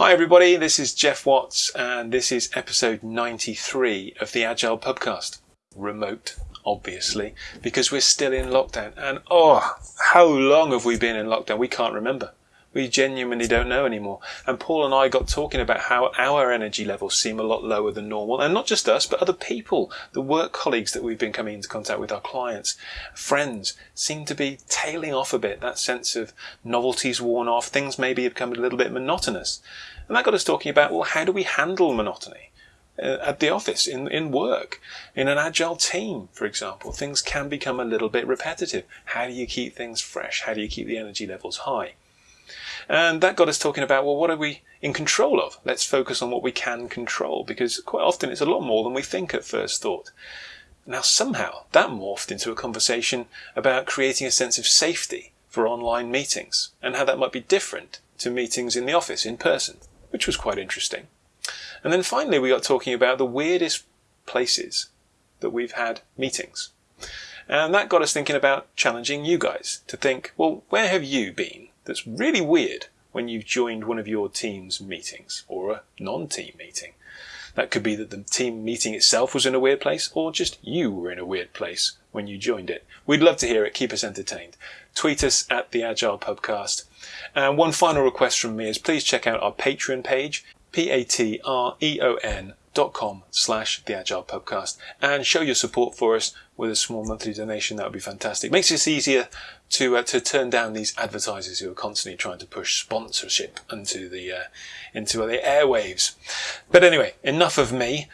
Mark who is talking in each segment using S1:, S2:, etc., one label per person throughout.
S1: Hi, everybody. This is Jeff Watts, and this is episode 93 of the Agile Pubcast. Remote, obviously, because we're still in lockdown. And oh, how long have we been in lockdown? We can't remember. We genuinely don't know anymore. And Paul and I got talking about how our energy levels seem a lot lower than normal. And not just us, but other people, the work colleagues that we've been coming into contact with, our clients, friends, seem to be tailing off a bit. That sense of novelty's worn off. Things maybe have become a little bit monotonous. And that got us talking about, well, how do we handle monotony? Uh, at the office, in, in work, in an agile team, for example, things can become a little bit repetitive. How do you keep things fresh? How do you keep the energy levels high? And that got us talking about, well, what are we in control of? Let's focus on what we can control because quite often it's a lot more than we think at first thought. Now, somehow that morphed into a conversation about creating a sense of safety for online meetings and how that might be different to meetings in the office in person, which was quite interesting. And then finally, we got talking about the weirdest places that we've had meetings. And that got us thinking about challenging you guys to think, well, where have you been that's really weird when you've joined one of your team's meetings or a non-team meeting. That could be that the team meeting itself was in a weird place or just you were in a weird place when you joined it. We'd love to hear it. Keep us entertained. Tweet us at the Agile Pubcast. And one final request from me is please check out our Patreon page, P-A-T-R-E-O-N dot com slash the agile pubcast and show your support for us with a small monthly donation that would be fantastic makes it easier to uh, to turn down these advertisers who are constantly trying to push sponsorship into the uh, into the airwaves. But anyway enough of me.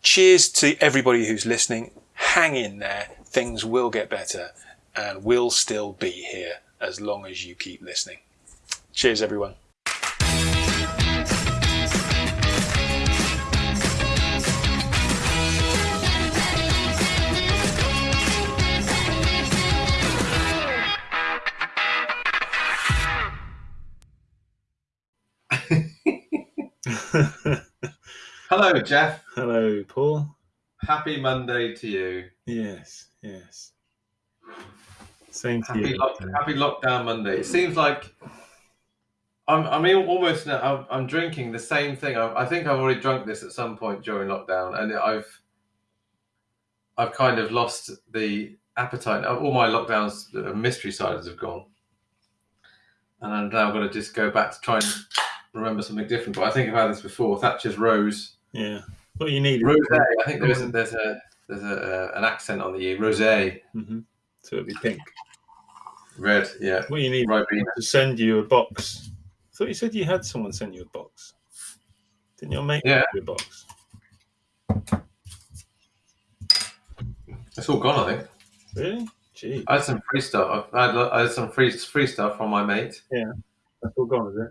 S1: Cheers to everybody who's listening. Hang in there. Things will get better and we'll still be here as long as you keep listening. Cheers everyone
S2: Hello, Jeff.
S1: Hello, Paul.
S2: Happy Monday to you.
S1: Yes, yes. Same to
S2: Happy,
S1: you.
S2: lock, happy lockdown Monday. It seems like I'm, I mean, almost now. I'm, I'm drinking the same thing. I, I think I've already drunk this at some point during lockdown, and I've I've kind of lost the appetite. All my lockdowns, mystery ciders have gone, and I'm now going to just go back to try and remember something different. But I think I've had this before. Thatcher's rose.
S1: Yeah. What do you need.
S2: Rose. I think there's a, there's a there's a, uh, an accent on the e. Rose.
S1: Mm-hmm. So it'd be pink.
S2: Red. Yeah.
S1: What do you need
S2: Ribena.
S1: to send you a box. I thought you said you had someone send you a box. Didn't your mate
S2: Yeah.
S1: send you a box?
S2: It's all gone. I think.
S1: Really? Gee,
S2: I had some free stuff. I had, I had some free free stuff from my mate.
S1: Yeah, that's all gone, is it?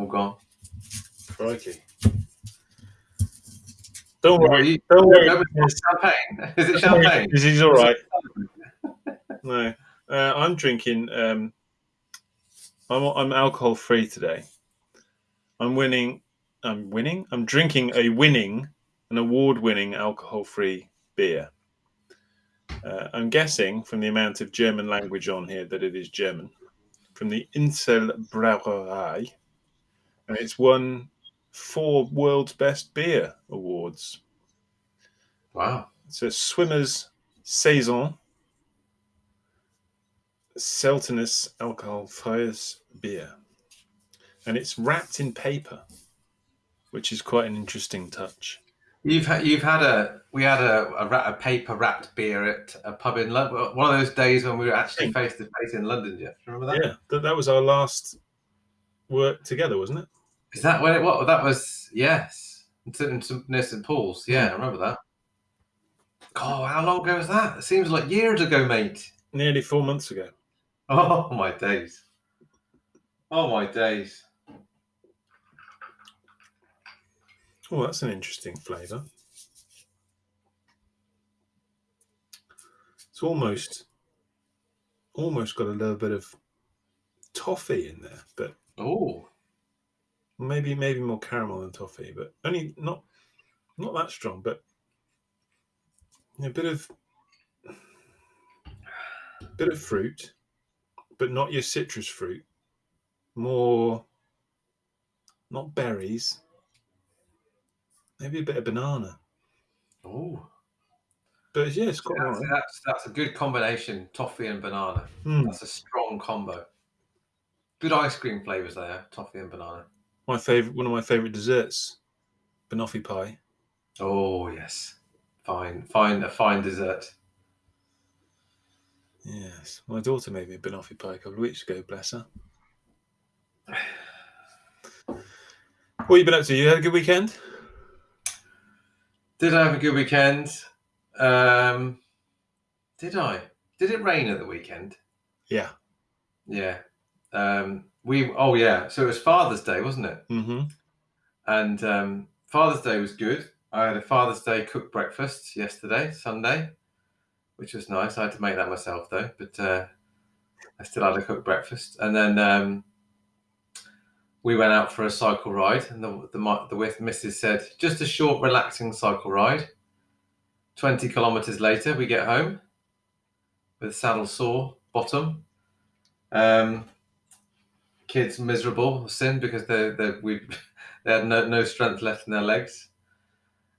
S2: All gone.
S1: Crikey. Don't worry. Don't worry.
S2: It's champagne. Is it champagne?
S1: Is all right. No, uh, I'm drinking. Um, I'm I'm alcohol free today. I'm winning. I'm winning. I'm drinking a winning, an award winning alcohol free beer. Uh, I'm guessing from the amount of German language on here that it is German, from the Insel Brauerei, and it's won four world's best beer awards.
S2: Wow.
S1: It's a swimmer's saison Seltenus alcoholfreies beer. And it's wrapped in paper, which is quite an interesting touch.
S2: You've had you've had a we had a, a, a paper wrapped beer at a pub in London. One of those days when we were actually face to face in London. Jeff, Do you remember that?
S1: Yeah, that, that was our last work together, wasn't it?
S2: Is that when it? What that was? Yes, near St Paul's. Yeah, I remember that. Oh, how long ago was that? It seems like years ago, mate.
S1: Nearly four months ago.
S2: Oh my days. Oh my days.
S1: Oh, that's an interesting flavour. It's almost, almost got a little bit of toffee in there, but
S2: Oh,
S1: maybe maybe more caramel than toffee, but only not not that strong, but a bit of bit of fruit, but not your citrus fruit. More not berries. Maybe a bit of banana.
S2: Oh,
S1: But yeah, it's quite
S2: that's,
S1: alright.
S2: that's that's a good combination. Toffee and banana.
S1: Hmm.
S2: That's a strong combo. Good ice cream flavors there. Toffee and banana.
S1: My favorite, one of my favorite desserts, banoffee pie.
S2: Oh yes, fine, fine, a fine dessert.
S1: Yes, my daughter made me a banoffee pie a couple of weeks ago. Bless her. What you been up to? You had a good weekend?
S2: Did I have a good weekend? Um, did I? Did it rain at the weekend?
S1: Yeah.
S2: Yeah. Um, we. Oh yeah. So it was Father's Day, wasn't it?
S1: Mm-hmm.
S2: And um, Father's Day was good. I had a Father's Day cooked breakfast yesterday, Sunday, which was nice. I had to make that myself though, but uh, I still had a cooked breakfast. And then um, we went out for a cycle ride, and the the the with Mrs. said just a short, relaxing cycle ride. Twenty kilometers later, we get home with saddle sore bottom. Um, kids miserable, sin because they they we they had no, no strength left in their legs.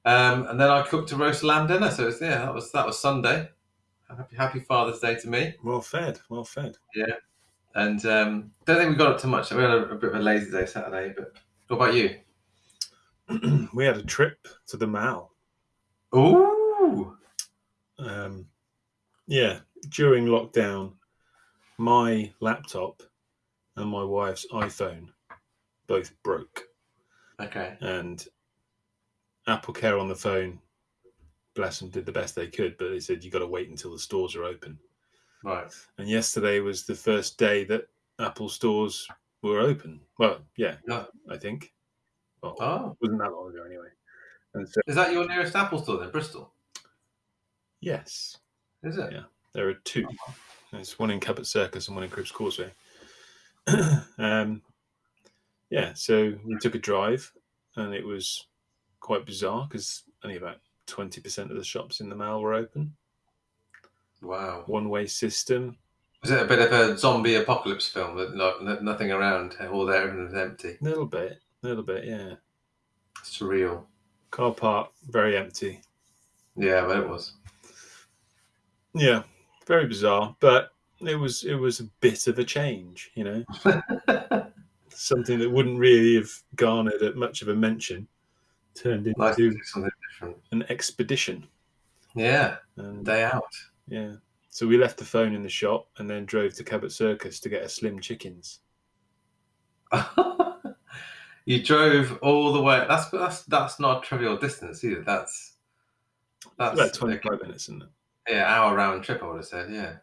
S2: Um, and then I cooked a roast lamb dinner. So it's, yeah, that was that was Sunday. Happy, happy Father's Day to me.
S1: Well fed. Well fed.
S2: Yeah, and um, don't think we got up to much. We had a, a bit of a lazy day Saturday. But what about you?
S1: we had a trip to the Mall.
S2: Ooh,
S1: Um, yeah, during lockdown, my laptop and my wife's iPhone both broke,
S2: okay.
S1: and Apple Care on the phone, bless them, did the best they could, but they said you got to wait until the stores are open.
S2: Right.
S1: And yesterday was the first day that Apple stores were open. Well, yeah,
S2: Yeah.
S1: I think. Well,
S2: Oh,
S1: wasn't that long ago anyway. And so,
S2: is that your nearest Apple store then? Bristol?
S1: yes,
S2: Is it?
S1: Yeah. there are two. There's one in Cabot Circus and one in Cribbs Causeway. um, yeah, so we took a drive, and it was quite bizarre because only about twenty percent of the shops in the mall were open.
S2: Wow.
S1: One-way system.
S2: Was it a bit of a zombie apocalypse film? That like nothing around, all there and empty.
S1: A little bit, a little bit, yeah.
S2: Surreal.
S1: Car park very empty.
S2: Yeah, but it was.
S1: Yeah, very bizarre, but it was it was a bit of a change, you know, something that wouldn't really have garnered a- much of a mention turned into
S2: do something different.
S1: an expedition.
S2: Yeah,
S1: And
S2: day out.
S1: yeah, so we left the phone in the shop and then drove to Cabot Circus to get a Slim Chickens.
S2: you drove all the way. That's that's that's not a trivial distance either. That's that's
S1: About twenty five minutes, isn't it?
S2: yeah hour round trip. I would have said yeah,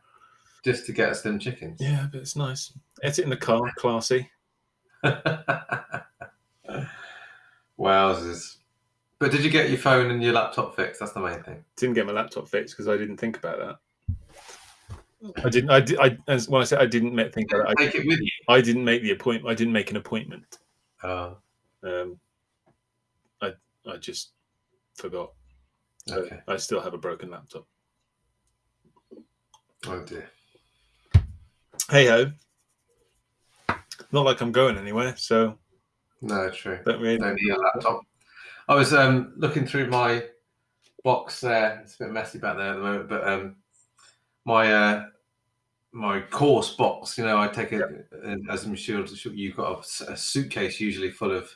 S2: just to get us them chickens.
S1: Yeah, but it's nice. Ate it in the car, classy.
S2: Wowzers! But did you get your phone and your laptop fixed? That's the main thing.
S1: Didn't get my laptop fixed because I didn't think about that. I didn't. I did. I as when I said I didn't make, think about it. I
S2: Take it with you.
S1: I didn't make the appointment. I didn't make an appointment.
S2: Oh,
S1: Um, I I just forgot. So
S2: okay.
S1: I still have a broken laptop.
S2: Oh dear.
S1: Hey ho. Not like I'm going anywhere, so
S2: No, true.
S1: don't really.
S2: don't need a laptop. I was um, looking through my box there. It's a bit messy back there at the moment, but um, my uh, my course box. You know, I take it as I'm sure you've got a suitcase usually full of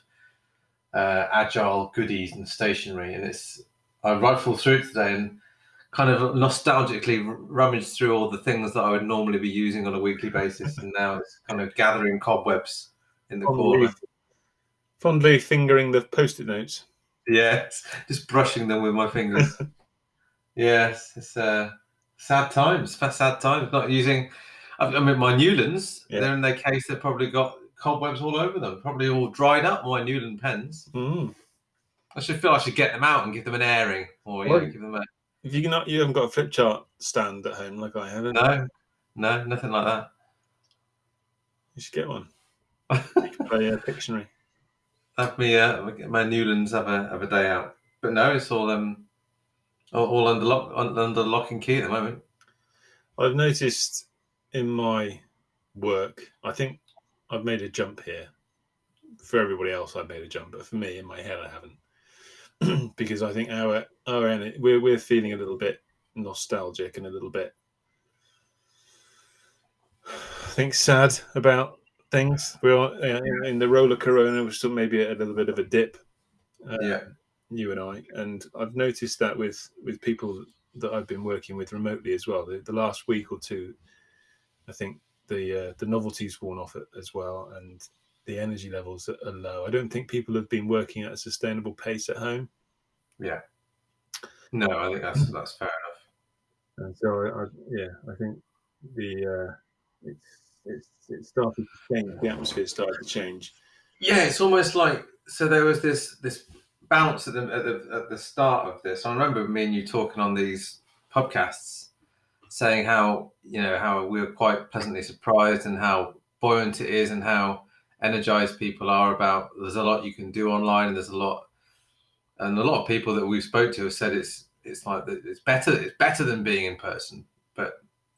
S2: uh, agile goodies and stationery, and it's I rifled through it today and kind of nostalgically r- rummaged through all the things that I would normally be using on a weekly basis, and now it's kind of gathering cobwebs in the
S1: Fondly,
S2: corner.
S1: fondly fingering the post-it notes.
S2: Yes, just brushing them with my fingers. yes, it's uh, sad times. Sad times. Not using. I mean, my Neulands.
S1: Yeah.
S2: They're in their case. They've probably got cobwebs all over them. Probably all dried up. My Neuland pens.
S1: Mm.
S2: I should feel I should get them out and give them an airing, or you know, give them a
S1: If you not, you haven't got a flip chart stand at home like I have.
S2: no, no, nothing like that.
S1: You should get one. You can play uh, Pictionary.
S2: have me uh, my Neulands have a have a day out. But no, it's all um all, all under lock under lock and key at the moment.
S1: I've noticed in my work, I think I've made a jump here for everybody else, I've made a jump, but for me, in my head, I haven't, because I think our our we're we're feeling a little bit nostalgic and a little bit, I think, sad about things. We're uh, in, in the roller corona. We're still maybe a little bit of a dip. Uh,
S2: Yeah.
S1: you and I, and I've noticed that with with people that I've been working with remotely as well. The, the last week or two, I think the uh, the novelty's worn off it as well, and the energy levels are are low. I don't think people have been working at a sustainable pace at home, Yeah.
S2: No, I think that's that's fair enough.
S1: and so I, I yeah, I think the uh, it's it's it started to change. The atmosphere started to change.
S2: Yeah, it's almost like so. There was this this bounce at the at the, at the start of this. I remember me and you talking on these podcasts, saying how you know how we were quite pleasantly surprised and how buoyant it is and how energized people are about. There's a lot you can do online, and there's a lot, and a lot of people that we've spoke to have said it's it's like it's better it's better than being in person, but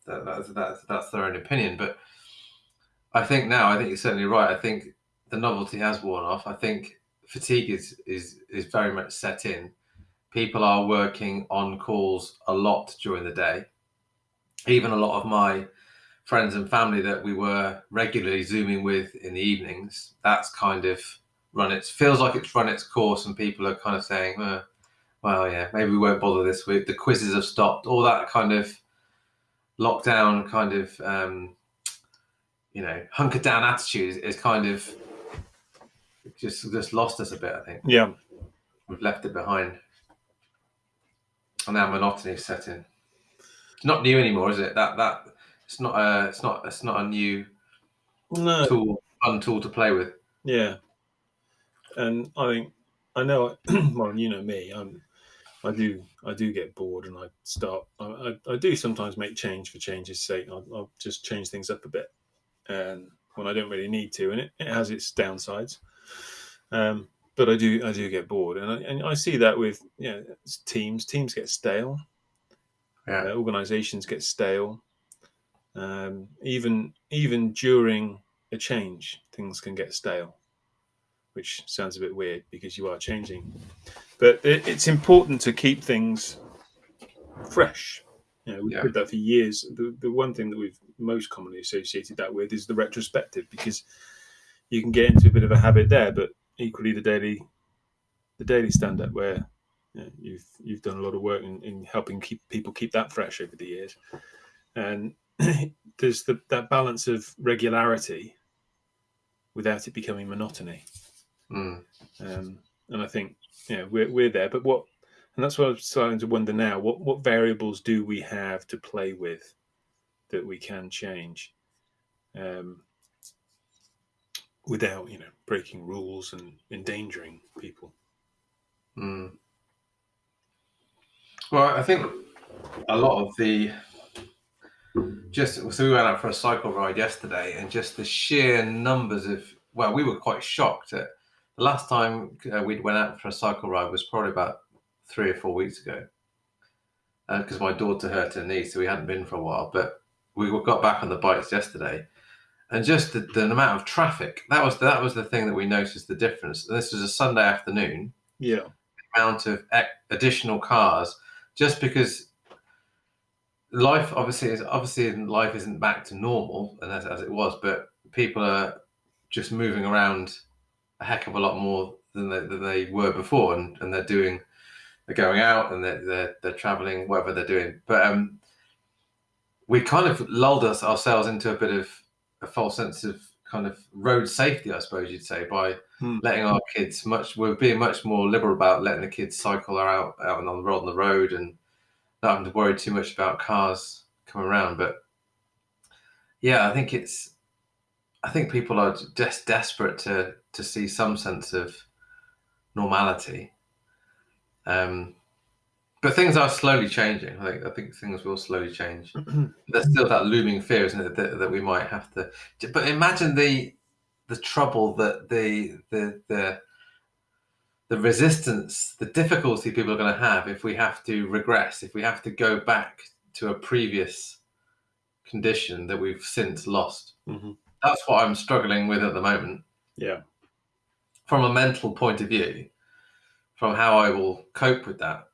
S2: that, that's that's that's their own opinion. But I think now I think you're certainly right. I think the novelty has worn off. I think fatigue is is is very much set in. People are working on calls a lot during the day. Even a lot of my friends and family that we were regularly zooming with in the evenings, that's kind of run its feels like it's run its course, and people are kind of saying, uh, "Well, yeah, maybe we won't bother this week." The quizzes have stopped. All that kind of lockdown kind of um, you know hunker down attitude is kind of just just lost us a bit. I think
S1: Yeah,
S2: we've left it behind, and now monotony is set in. It's not new anymore, is it? That that it's not a it's not it's not a new
S1: no,
S2: tool, fun tool to play with.
S1: Yeah, and I think I know. Well, you know me. I'm. I do. I do get bored, and I start. I, I, I do sometimes make change for change's sake. I'll, I'll just change things up a bit, and when I don't really need to, and it, it has its downsides. Um, but I do. I do get bored, and I, and I see that with you know teams. Teams get stale.
S2: Yeah.
S1: Uh, organizations get stale. Um, even even during a change, things can get stale which sounds a bit weird because you are changing. But it, it's important to keep things fresh. You know, we've
S2: Yeah.
S1: did that for years. The, the one thing that we've most commonly associated that with is the retrospective because you can get into a bit of a habit there, but equally the daily the daily stand up where you know, you've you've done a lot of work in, in helping keep people keep that fresh over the years. And there's the, that balance of regularity without it becoming monotony.
S2: Mm.
S1: Um, and I think know we're we're there, but what and that's what I'm starting to wonder now. What what variables do we have to play with that we can change um, without you know breaking rules and endangering people?
S2: Mm. Well, I think a lot of the just so we went out for a cycle ride yesterday, and just the sheer numbers of well, we were quite shocked at the last time uh, we went out for a cycle ride was probably about three or four weeks ago because my daughter hurt her knee, so we hadn't been for a while. But we got back on the bikes yesterday, and just the, the amount of traffic that was that was the thing that we noticed the difference. And this was a Sunday afternoon
S1: Yeah,
S2: amount of additional cars just because life obviously is obviously life isn't back to normal and as, as it was but people are just moving around a heck of a lot more than they, than they were before and, and they're doing they're going out and they're, they're, they're traveling whatever they're doing but um we kind of lulled us ourselves into a bit of a false sense of kind of road safety i suppose you'd say by
S1: Hmm.
S2: letting our kids much we're being much more liberal about letting the kids cycle out out and on the road on the road and not having to worry too much about cars coming around but yeah i think it's i think people are just desperate to to see some sense of normality. Um but things are slowly changing. I think i think things will slowly change. There's still that looming fear isn't it that, that we might have to but imagine the the trouble that the the the the resistance, the difficulty people are going to have if we have to regress, if we have to go back to a previous condition that we've since lost.
S1: hmm
S2: That's what I'm struggling with at the moment.
S1: yeah,
S2: from a mental point of view, from how I will cope with that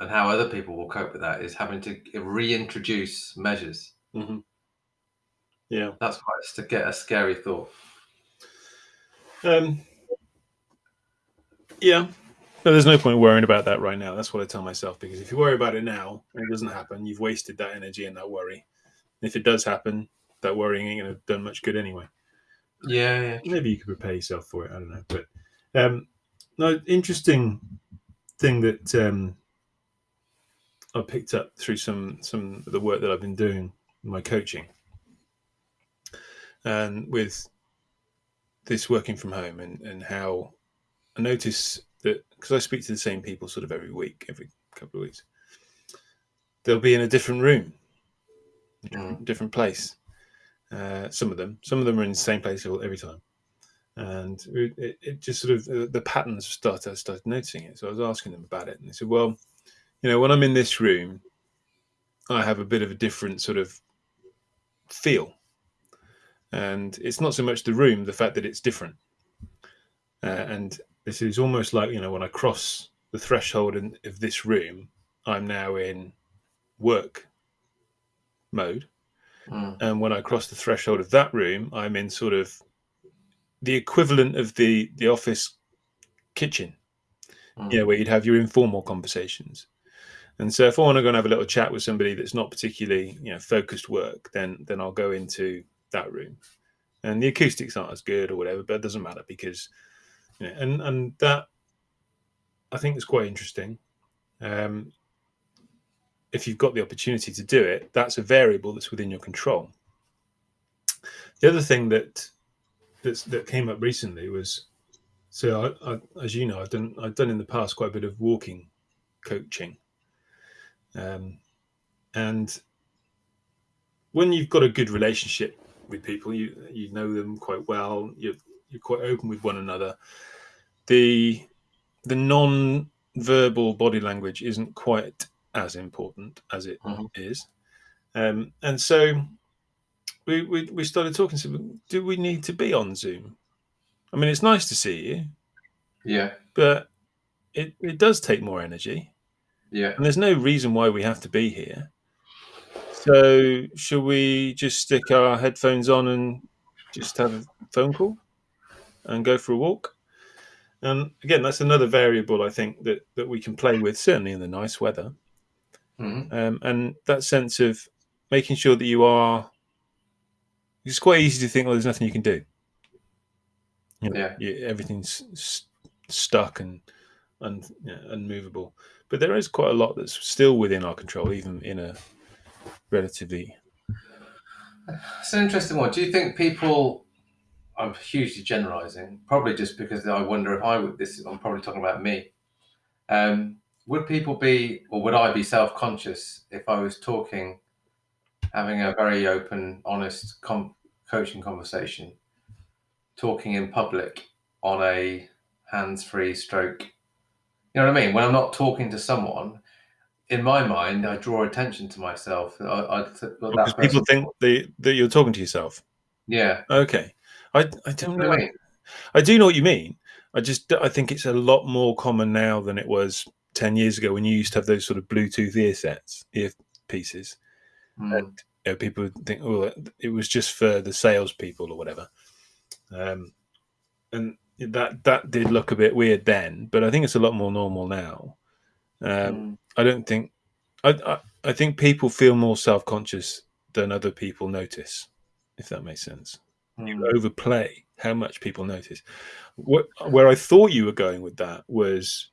S2: and how other people will cope with that is having to reintroduce measures.
S1: Mm-hmm. Yeah,
S2: that's quite to get a scary thought.
S1: Um, yeah, but there's no point worrying about that right now. That's what I tell myself because if you worry about it now and it doesn't happen, you've wasted that energy and that worry. And if it does happen, that worrying ain't going to have done much good anyway.
S2: Yeah, yeah,
S1: maybe you could prepare yourself for it. I don't know, but um, no, interesting thing that um, I picked up through some some of the work that I've been doing my coaching, and with this working from home and and how I notice that because I speak to the same people sort of every week, every couple of weeks, they'll be in a different room, different, different place. Uh, some of them, some of them are in the same place every time, and it, it just sort of uh, the patterns started. I started noticing it, so I was asking them about it, and they said, "Well, you know, when I'm in this room, I have a bit of a different sort of feel, and it's not so much the room, the fact that it's different, uh, and this is almost like you know when I cross the threshold in, of this room, I'm now in work mode, mm. and when I cross the threshold of that room, I'm in sort of the equivalent of the the office kitchen, mm. you know, where you'd have your informal conversations. And so if I want to go and have a little chat with somebody that's not particularly, you know, focused work, then then I'll go into that room. And the acoustics aren't as good or whatever, but it doesn't matter because and and that I think is quite interesting. Um, if you've got the opportunity to do it, that's a variable that's within your control. The other thing that that came up recently was so I, I, as you know I've done I've done in the past quite a bit of walking coaching, um, and when you've got a good relationship with people, you you know them quite well. You're you're quite open with one another. The the non-verbal body language isn't quite as important as it mm-hmm. is, um, and so we, we we started talking. So, do we need to be on Zoom? I mean, it's nice to see you.
S2: Yeah.
S1: But it, it does take more energy.
S2: Yeah.
S1: And there's no reason why we have to be here. So, should we just stick our headphones on and just have a phone call and go for a walk? And again, that's another variable I think that, that we can play with, certainly in the nice weather. Mm-hmm. Um, and that sense of making sure that you are it's quite easy to think, well, there's nothing you can do.
S2: You know, yeah,
S1: you, everything's st- stuck and you know, unmovable. But there is quite a lot that's still within our control, even in a relatively.
S2: It's an interesting one. Do you think people? I'm hugely generalising, probably just because I wonder if I would. This I'm probably talking about me. Um, would people be, or would I be self-conscious if I was talking having a very open, honest com- coaching conversation, talking in public on a hands-free stroke. You know what I mean? When I'm not talking to someone, in my mind, I draw attention to myself. I, I,
S1: because people think that, that you're talking to yourself.
S2: Yeah.
S1: Okay. I, I don't know. I. I do know what you mean. I just I think it's a lot more common now than it was ten years ago when you used to have those sort of Bluetooth ear sets, ear pieces, mm. and you know, people think, oh, it was just for the salespeople or whatever. Um, and that that did look a bit weird then, but I think it's a lot more normal now. Um, mm. I don't think I, I, I think people feel more self conscious than other people notice, if that makes sense. You overplay how much people notice. What, where I thought you were going with that was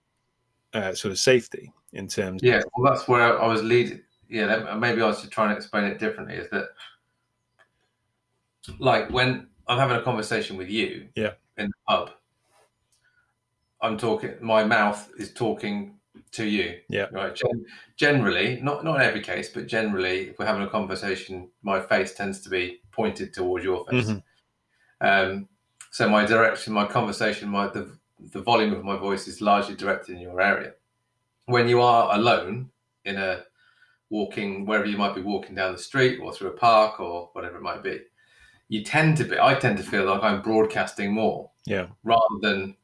S1: uh, sort of safety in terms.
S2: Yeah, well, that's where I was leading yeah, maybe I was just trying to explain it differently. Is that like when I'm having a conversation with you,
S1: yeah,
S2: in the pub, I'm talking. My mouth is talking to you,
S1: yeah,
S2: right. Gen- generally, not not in every case, but generally, if we're having a conversation, my face tends to be pointed towards your face. Mm-hmm. Um, so my direction, my conversation, my the the volume of my voice is largely directed in your area. When you are alone in a walking wherever you might be walking down the street or through a park or whatever it might be, you tend to be. I tend to feel like I'm broadcasting more,
S1: yeah,
S2: rather than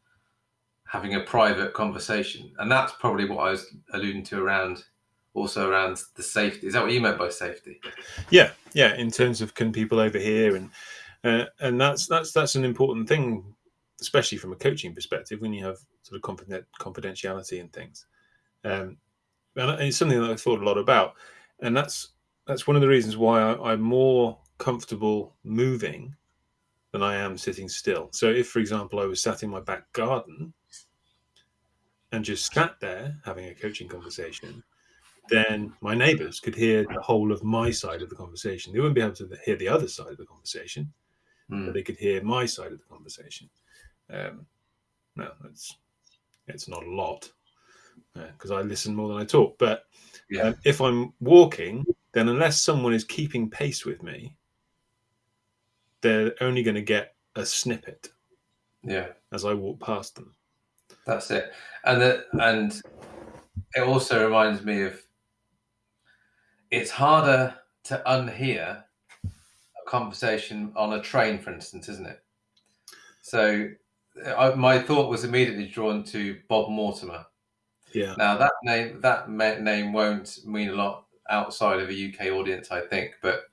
S2: having a private conversation, and that's probably what I was alluding to around also around the safety. Is that what you meant by safety?
S1: Yeah, yeah. In terms of can people overhear and uh, and that's that's that's an important thing, especially from a coaching perspective when you have sort of confident, confidentiality and things. Um, and it's something that I thought a lot about, and that's that's one of the reasons why I, I'm more comfortable moving than I am sitting still. So if, for example, I was sat in my back garden and just sat there having a coaching conversation, then my neighbors could hear the whole of my side of the conversation. They wouldn't be able to hear the other side of the conversation, mm. they could hear my side of the conversation. Um, no, it's it's not a lot because uh, I listen more than I talk. But yeah. um, if I'm walking, then unless someone is keeping pace with me, they're only going to get a snippet.
S2: Yeah.
S1: As I walk past them.
S2: That's it, and the, and it also reminds me of it's harder to unhear conversation on a train, for instance, isn't it? So I, my thought was immediately drawn to Bob Mortimer.
S1: Yeah.
S2: Now that name that name won't mean a lot outside of a UK audience, I think, but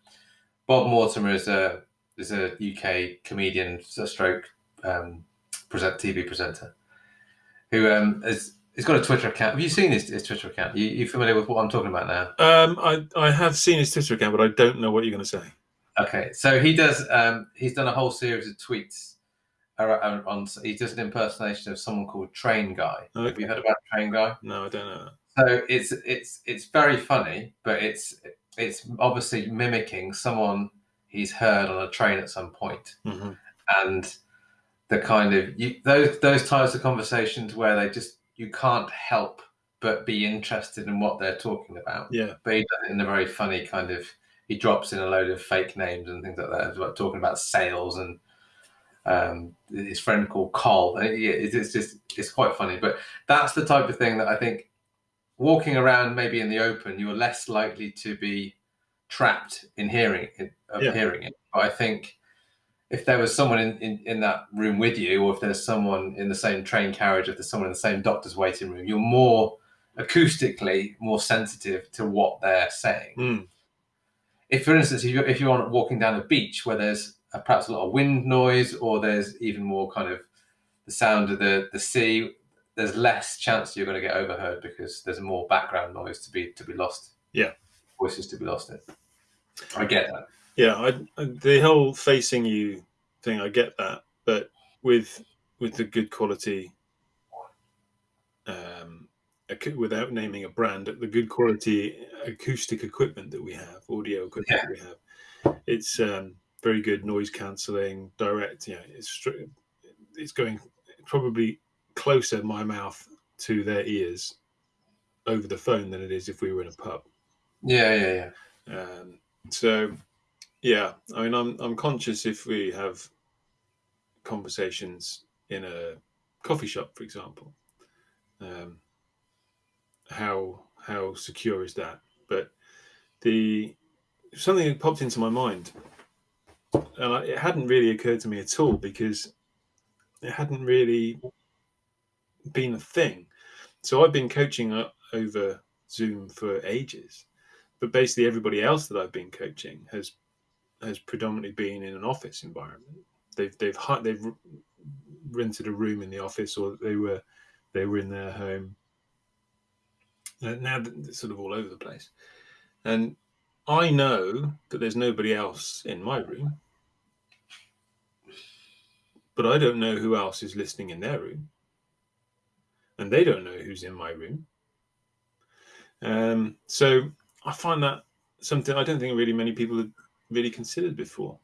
S2: Bob Mortimer is a is a UK comedian, a stroke um, present TV presenter, who um, is He's got a Twitter account. Have you seen his, his Twitter account? You, you familiar with what I'm talking about now?
S1: Um, I, I have seen his Twitter account, but I don't know what you're going to say.
S2: Okay, so he does. Um, he's done a whole series of tweets. On, on he does an impersonation of someone called Train Guy. Okay. Have you heard about Train Guy?
S1: No, I don't know.
S2: So it's it's it's very funny, but it's it's obviously mimicking someone he's heard on a train at some point.
S1: Mm-hmm.
S2: and the kind of you, those those types of conversations where they just you can't help but be interested in what they're talking about.
S1: Yeah.
S2: But he does it in a very funny kind of. He drops in a load of fake names and things like that, talking about sales and um, his friend called Col. It's just it's quite funny, but that's the type of thing that I think walking around maybe in the open, you are less likely to be trapped in hearing it, of yeah. hearing it. But I think if there was someone in, in, in that room with you, or if there's someone in the same train carriage, if there's someone in the same doctor's waiting room, you're more acoustically more sensitive to what they're saying.
S1: Mm.
S2: If, for instance, if you're, if you're walking down a beach where there's a, perhaps a lot of wind noise, or there's even more kind of the sound of the, the sea, there's less chance you're going to get overheard because there's more background noise to be to be lost.
S1: Yeah,
S2: voices to be lost in. I get that.
S1: Yeah, I, the whole facing you thing, I get that, but with with the good quality, um, without naming a brand, the good quality acoustic equipment that we have, audio equipment yeah. we have, it's um, very good noise cancelling, direct. Yeah, it's it's going probably closer my mouth to their ears over the phone than it is if we were in a pub.
S2: Yeah, yeah,
S1: yeah. Um, so yeah, I mean, I'm I'm conscious if we have conversations in a coffee shop, for example, um, how how secure is that? But the something popped into my mind, and I, it hadn't really occurred to me at all because it hadn't really been a thing. So I've been coaching over Zoom for ages, but basically everybody else that I've been coaching has has predominantly been in an office environment. They've they've they've rented a room in the office, or they were they were in their home. Now it's sort of all over the place, and I know that there's nobody else in my room, but I don't know who else is listening in their room, and they don't know who's in my room. Um, so I find that something I don't think really many people have really considered before.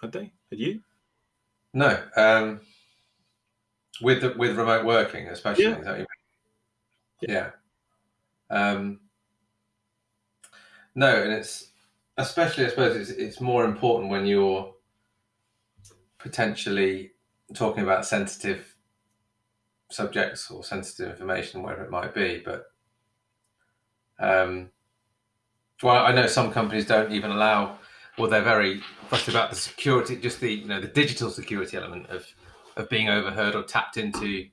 S1: Had they? Had you?
S2: No. Um, with the, with remote working, especially. Yeah. yeah. Um, no, and it's especially, I suppose, it's, it's more important when you're potentially talking about sensitive subjects or sensitive information, whatever it might be. But um, well, I know some companies don't even allow or they're very fussed about the security, just the you know the digital security element of of being overheard or tapped into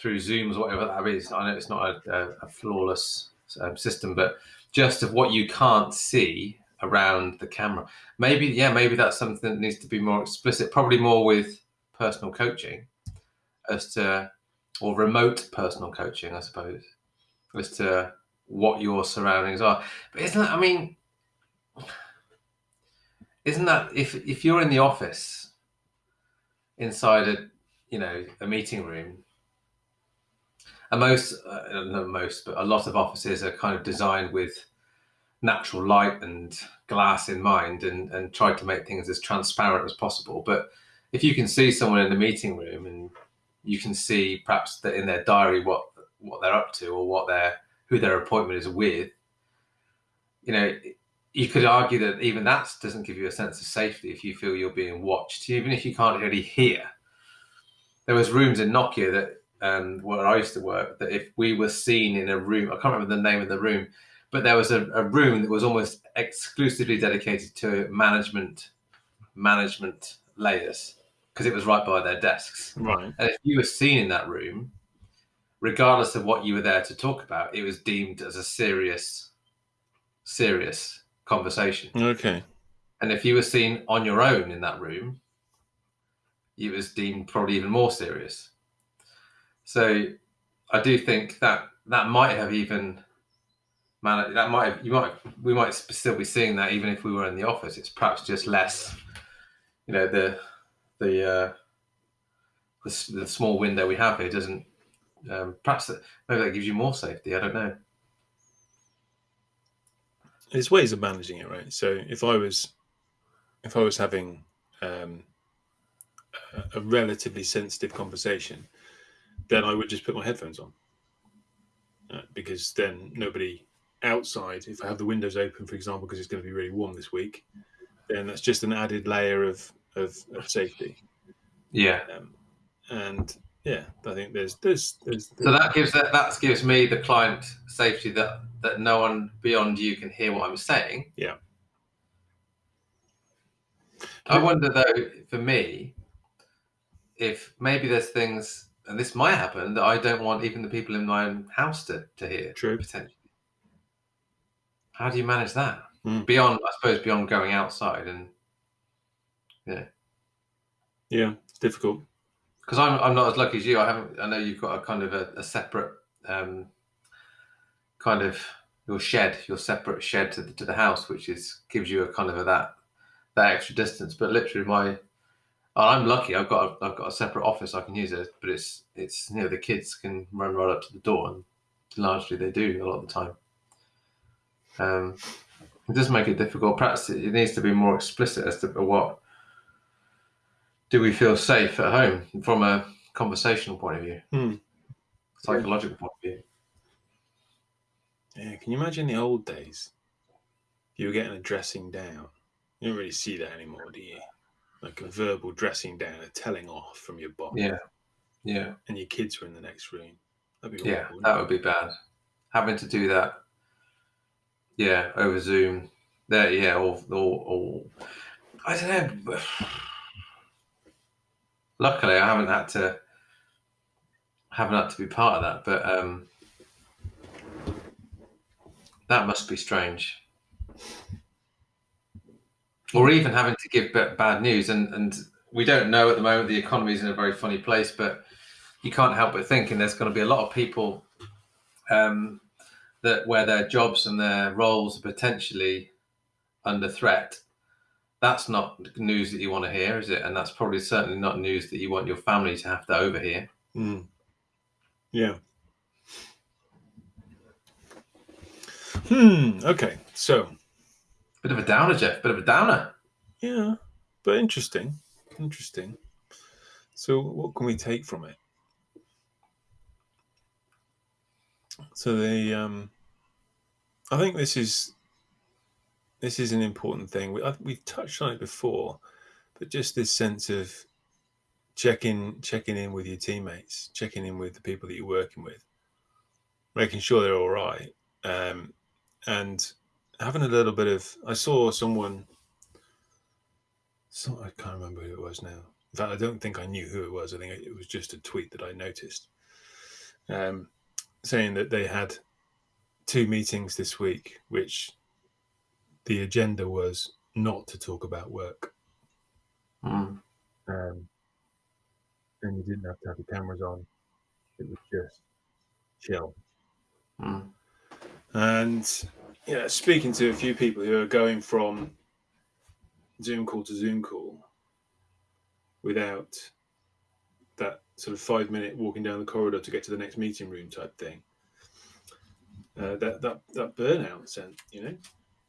S2: through Zooms or whatever that is. I know it's not a, a, a flawless um, system, but just of what you can't see around the camera. Maybe, yeah, maybe that's something that needs to be more explicit, probably more with personal coaching as to, or remote personal coaching, I suppose, as to what your surroundings are. But isn't that, I mean, isn't that if if you're in the office inside a you know a meeting room and most uh, not most but a lot of offices are kind of designed with natural light and glass in mind and and try to make things as transparent as possible but if you can see someone in the meeting room and you can see perhaps that in their diary what what they're up to or what their who their appointment is with you know you could argue that even that doesn't give you a sense of safety if you feel you're being watched, even if you can't really hear. There was rooms in Nokia that um, where I used to work that if we were seen in a room, I can't remember the name of the room, but there was a, a room that was almost exclusively dedicated to management management layers because it was right by their desks.
S1: Right.
S2: And if you were seen in that room, regardless of what you were there to talk about, it was deemed as a serious, serious conversation.
S1: Okay.
S2: And if you were seen on your own in that room, it was deemed probably even more serious. So I do think that that might have even man that might have, you might we might still be seeing that even if we were in the office. It's perhaps just less, you know, the the uh, the, the small window we have here doesn't. Um, perhaps that, maybe that gives you more safety. I don't know
S1: there's ways of managing it, right? So if I was if I was having um, a, a relatively sensitive conversation, then I would just put my headphones on uh, because then nobody outside, if I have the windows open, for example, because it's going to be really warm this week, then that's just an added layer of of, of safety.
S2: Yeah.
S1: Um, and yeah, I think there's, there's there's there's
S2: So that gives that that gives me the client safety that that no one beyond you can hear what I'm saying.
S1: Yeah.
S2: I wonder though, for me, if maybe there's things, and this might happen, that I don't want even the people in my own house to, to hear.
S1: True.
S2: Potentially. How do you manage that?
S1: Hmm.
S2: Beyond, I suppose, beyond going outside and yeah.
S1: yeah, it's difficult.
S2: because I'm I'm not as lucky as you. I haven't. I know you've got a kind of a, a separate um, kind of your shed, your separate shed to the, to the house, which is gives you a kind of a, that that extra distance. But literally, my I'm lucky. I've got a, I've got a separate office I can use it, but it's it's you know the kids can run right up to the door, and largely they do a lot of the time. Um, it does make it difficult. Perhaps it, it needs to be more explicit as to what do we feel safe at home from a conversational point of view,
S1: Hmm.
S2: psychological point of view.
S1: Yeah, can you imagine the old days? You were getting a dressing down. You don't really see that anymore, do you? Like a verbal dressing down, a telling off from your boss,
S2: Yeah, yeah,
S1: and your kids were in the next room. That'd be
S2: yeah.
S1: awful.
S2: That would be bad. Having to do that, yeah, over Zoom. There, yeah, or, or, or I don't know. Luckily, I haven't had to haven't had to be part of that, but um, that must be strange. Or even having to give bad news, and and we don't know at the moment. The economy is in a very funny place, but you can't help but thinking there's going to be a lot of people um, that where their jobs and their roles are potentially under threat. That's not news that you want to hear, is it? And that's probably certainly not news that you want your family to have to overhear.
S1: Mm. Yeah. Hmm. Okay. So
S2: Bit of a downer, Jeff. Bit of a downer.
S1: yeah, but interesting. Interesting. So what can we take from it? So the um, I think this is this is an important thing. We I, we've touched on it before, but just this sense of checking checking in with your teammates, checking in with the people that you're working with, making sure they're all right, um, and having a little bit of. I saw someone. So I can't remember who it was now. In fact, I don't think I knew who it was. I think it was just a tweet that I noticed. um, saying that they had two meetings this week, which the agenda was not to talk about work.
S2: Mm.
S1: Um, and you didn't have to have the cameras on. It was just chill.
S2: Mm.
S1: And yeah, speaking to a few people who are going from Zoom call to Zoom call without that sort of five minute walking down the corridor to get to the next meeting room type thing. Uh, that that that burnout sense, you know,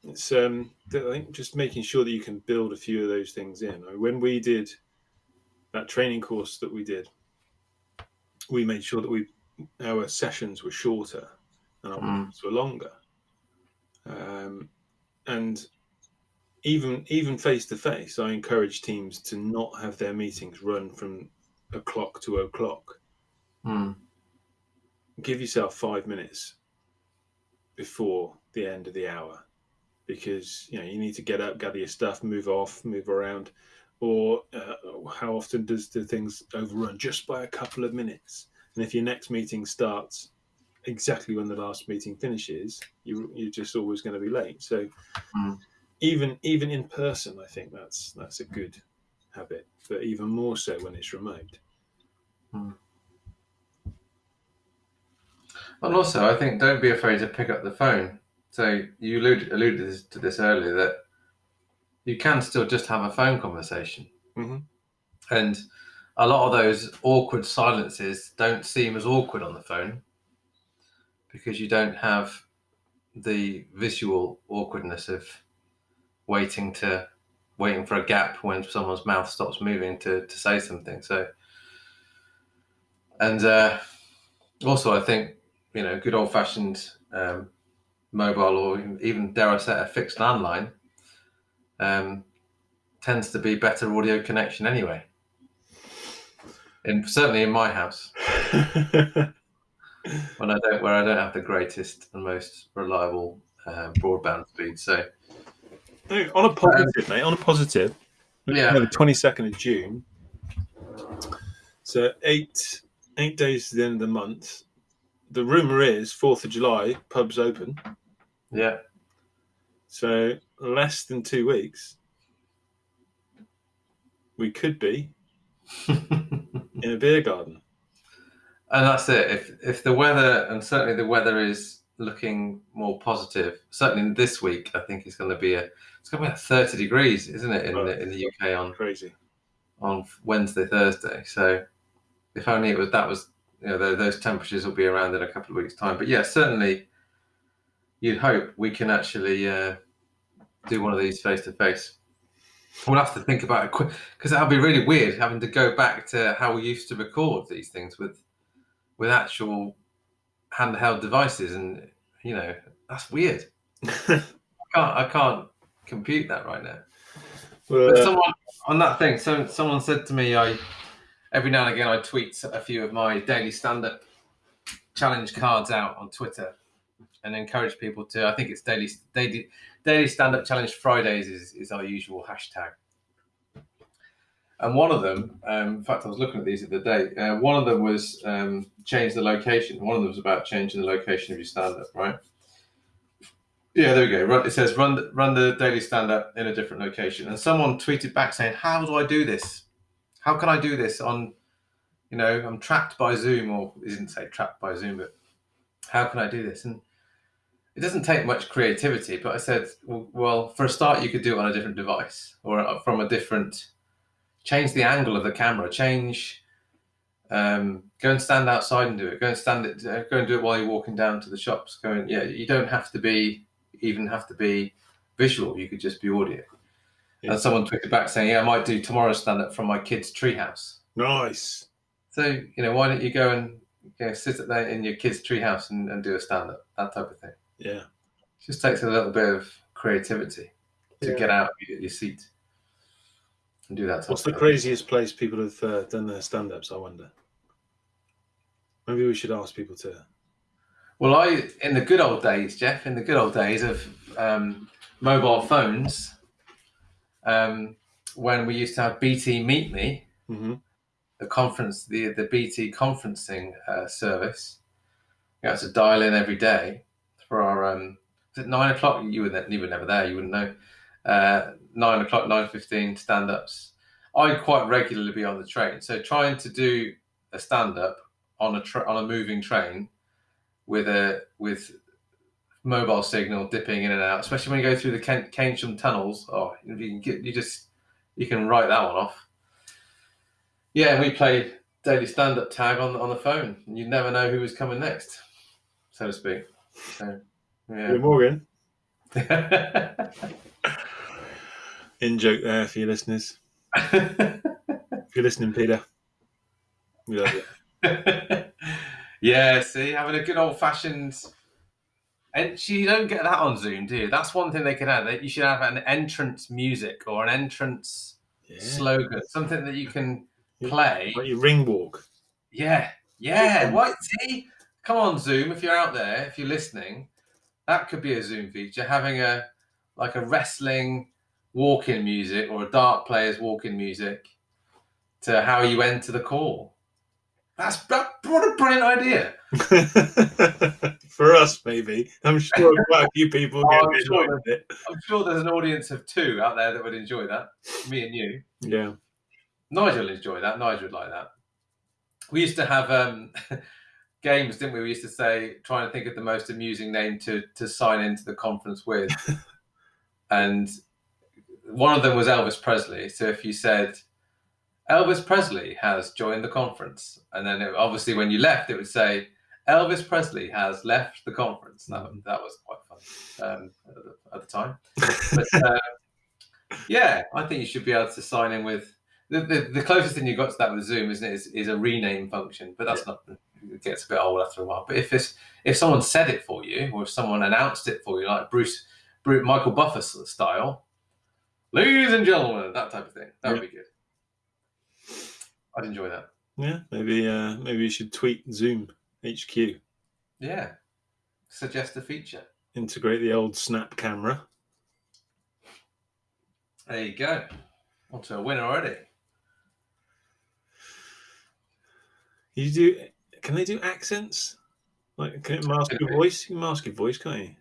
S1: it's um, I think just making sure that you can build a few of those things in. I mean, when we did that training course that we did, we made sure that we our sessions were shorter and our
S2: Mm.
S1: were longer. Um, and even even face to face, I encourage teams to not have their meetings run from o'clock to o'clock.
S2: Mm.
S1: Give yourself five minutes before the end of the hour, because you know you need to get up, gather your stuff, move off, move around. Or uh, how often does do things overrun just by a couple of minutes? And if your next meeting starts exactly when the last meeting finishes, you you're just always going to be late. So
S2: Mm.
S1: even even in person, I think that's that's a good habit, but even more so when it's remote.
S2: And also, I think don't be afraid to pick up the phone. So you alluded, alluded to this- earlier that you can still just have a phone conversation,
S1: Mhm.
S2: and a lot of those awkward silences don't seem as awkward on the phone because you don't have the visual awkwardness of waiting to waiting for a gap when someone's mouth stops moving to, to say something. So, and uh, also, I think you know, good old fashioned um, mobile or even dare I say a fixed landline um, tends to be better audio connection anyway. And certainly in my house, when I don't, where I don't have the greatest and most reliable uh, broadband speed. So
S1: No, on a positive, mate. On a positive,
S2: yeah,
S1: the twenty second of June. So eight eight days to the end of the month. The rumor is Fourth of July, pubs open.
S2: yeah,
S1: So less than two weeks, we could be in a beer garden.
S2: And that's it. If if the weather and certainly the weather is looking more positive, certainly this week, I think it's going to be a it's going to be at thirty degrees, isn't it, in the in the UK on
S1: Crazy.
S2: on Wednesday, Thursday. So if only it was that was you know those temperatures will be around in a couple of weeks' time. But yeah, certainly you'd hope we can actually uh, do one of these face to face. We'll have to think about it because that'll be really weird having to go back to how we used to record these things with with actual handheld devices, and you know that's weird. I can't I can't compute that right now.
S1: Well,
S2: But
S1: uh,
S2: someone on that thing, so someone said to me, I every now and again I tweet a few of my daily stand-up challenge cards out on Twitter and encourage people to. I think it's daily daily daily stand-up challenge Fridays is, is our usual hashtag. And one of them, um, in fact, I was looking at these the other day. Uh, one of them was um, change the location. One of them was about changing the location of your stand-up, right? Yeah, there we go. Run, it says run run the daily stand up in a different location. And someone tweeted back saying, "How do I do this? How can I do this on, you know, I'm trapped by Zoom, or didn't say trapped by Zoom, but how can I do this?" And it doesn't take much creativity. But I said, well, well for a start, you could do it on a different device or from a different. Change the angle of the camera. Change. Um, go and stand outside and do it. Go and stand it. Uh, go and do it while you're walking down to the shops. Go and yeah. You don't have to be even have to be visual. You could just be audio.
S1: Yeah.
S2: And someone tweeted back saying, "Yeah, I might do tomorrow's stand up from my kid's treehouse."
S1: nice.
S2: So you know, why don't you go and you know, sit there in your kid's treehouse and, and do a stand up? That type of thing.
S1: Yeah.
S2: just takes a little bit of creativity to
S1: Yeah.
S2: get out of your, your seat and do that.
S1: What's the craziest place people have uh, done their stand ups? I wonder. Maybe we should ask people to.
S2: Well, I in the good old days, Jeff, in the good old days of um, mobile phones, um, when we used to have BT Meet Me,
S1: Mm-hmm.
S2: the conference, the the BT conferencing uh, service, You had to dial in every day for our um, is it nine o'clock? You were you were never there. You wouldn't know. Uh, nine o'clock, nine fifteen stand ups. I quite regularly be on the train, so trying to do a stand up on a tra- on a moving train with a with mobile signal dipping in and out, especially when you go through the Ken- tunnels. Oh, you can get you just you can write that one off. Yeah, and we played daily stand up tag on on the phone, and you never know who was coming next, so to speak. So, yeah.
S1: Morgan. In joke there for your listeners. If you're listening, Peter, we love you.
S2: yeah, see, having a good old fashioned. And you don't get that on Zoom, do you? That's one thing they could add. That you should have an entrance music or an entrance
S1: Yeah.
S2: slogan, something that you can play.
S1: Like your ring walk.
S2: Yeah, yeah. What? See, come on, Zoom. If you're out there, if you're listening, that could be a Zoom feature. Having a like a wrestling walk-in music or a dart player's walk-in music to how you enter the call. That's that, what a brilliant idea.
S1: for us, maybe. I'm sure quite a few people
S2: Oh, I'm sure
S1: it.
S2: I'm sure there's an audience of two out there that would enjoy that. Me and you.
S1: Yeah.
S2: Nigel would enjoy that. Nigel would like that. We used to have um, games, didn't we? We used to say, trying to think of the most amusing name to to sign into the conference with, and one of them was Elvis Presley. So if you said Elvis Presley has joined the conference, and then it, obviously when you left, it would say Elvis Presley has left the conference. That that was quite fun um, at, the, at the time. But uh, yeah, I think you should be able to sign in with the, the, the closest thing you got to that with Zoom, isn't it? Is, is a rename function, but that's not. It gets a bit old after a while. But if it's if someone said it for you, or if someone announced it for you, like Bruce, Bruce Michael Buffer style, ladies and gentlemen, that type of thing, that would be good. I'd enjoy that.
S1: Yeah. Maybe uh maybe you should tweet Zoom HQ.
S2: Yeah, suggest a feature.
S1: Integrate the old snap camera.
S2: There you go. On to a winner already.
S1: You do can they do accents? Like can it mask your voice? You can mask your voice, can't you?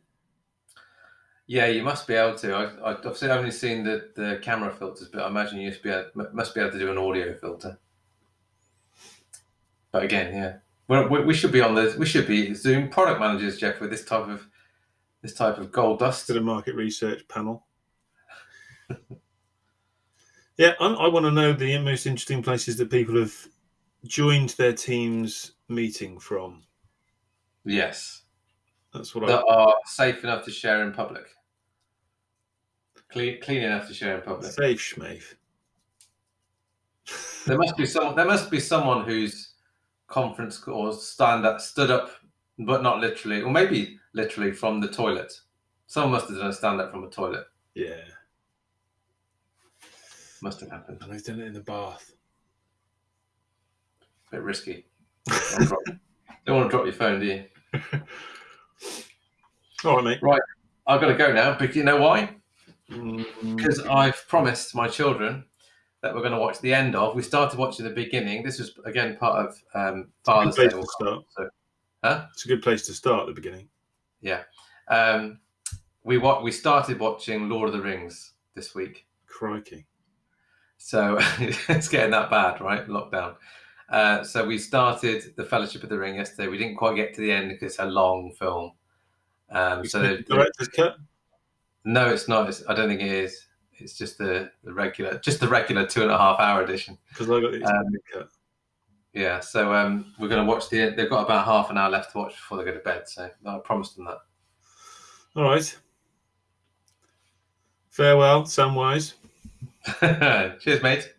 S2: Yeah, you must be able to. I, I've obviously only seen the, the camera filters, but I imagine you must be able, must be able to do an audio filter. But again, yeah, well, we, we should be on the we should be Zoom product managers, Jeff, with this type of this type of gold dust.
S1: to the market research panel. yeah, I, I want to know the most interesting places that people have joined their team's meeting from.
S2: Yes,
S1: That's what
S2: that are safe enough to share in public, clean clean enough to share in public.
S1: safe schmave.
S2: There must be some. There must be someone whose conference or stand up stood up, but not literally, or maybe literally from the toilet. Someone must have done a stand up from a toilet.
S1: Yeah,
S2: Must have happened.
S1: and they've done it in the bath.
S2: A bit risky. Don't, don't want to drop your phone, do you?
S1: All right, mate. Right.
S2: I've got to go now, but you know why?
S1: Mm,
S2: Because I've promised my children that we're going to watch the end of. We started watching the beginning. This was again part of um, Father's
S1: good
S2: Day.
S1: place to start.
S2: So, Huh?
S1: It's a good place to start the beginning.
S2: Yeah, um, we wa- we started watching Lord of the Rings this week.
S1: Crikey.
S2: So it's getting that bad, right? Lockdown. Uh, so we started the Fellowship of the Ring yesterday. We didn't quite get to the end because it's a long film. Um, so the-
S1: director's cut.
S2: No, it's not. It's, I don't think it is. It's just the, the regular, just the regular two and a half hour edition.
S1: Because I got the
S2: Um,
S1: cut.
S2: Yeah. So um, we're going to watch the. They've got about half an hour left to watch before they go to bed. So I promised them that.
S1: All right. Farewell, Samwise.
S2: Cheers, mate.